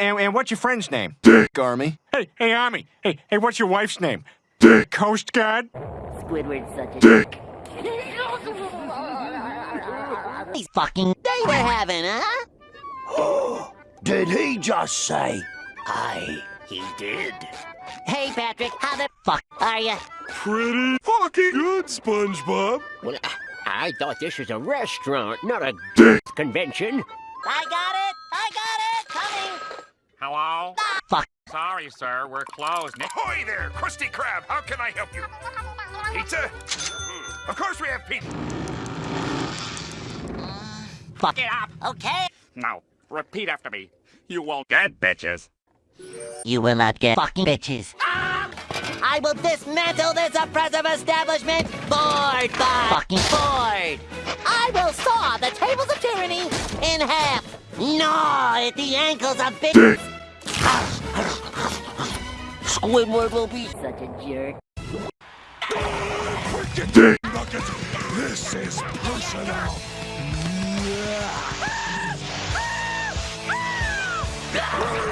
And, and what's your friend's name? Dick Army. Hey, hey, Army. Hey, hey, what's your wife's name? Dick. Coast Guard? Squidward's such a Dick. These fucking day we're having, huh? Did he just say? Aye, he did. Hey, Patrick, how the fuck are you? Pretty fucking good, SpongeBob. Well, I, I thought this was a restaurant, not a Dick. convention. I got it! I got it! Coming! Hello? Fuck. Sorry, sir, we're closed. Ahoy there, Krusty Krab! How can I help you? Pizza? Hmm, of course we have pizza. Uh, fuck. Get up! Okay. Now, repeat after me. You won't get bitches. You will not get fucking bitches. I will dismantle this oppressive establishment board by fucking board. I will saw the tables of tyranny in half. Gnaw at the ankles of bitches. Squidward will be such a jerk. Dick Nugget. This is personal.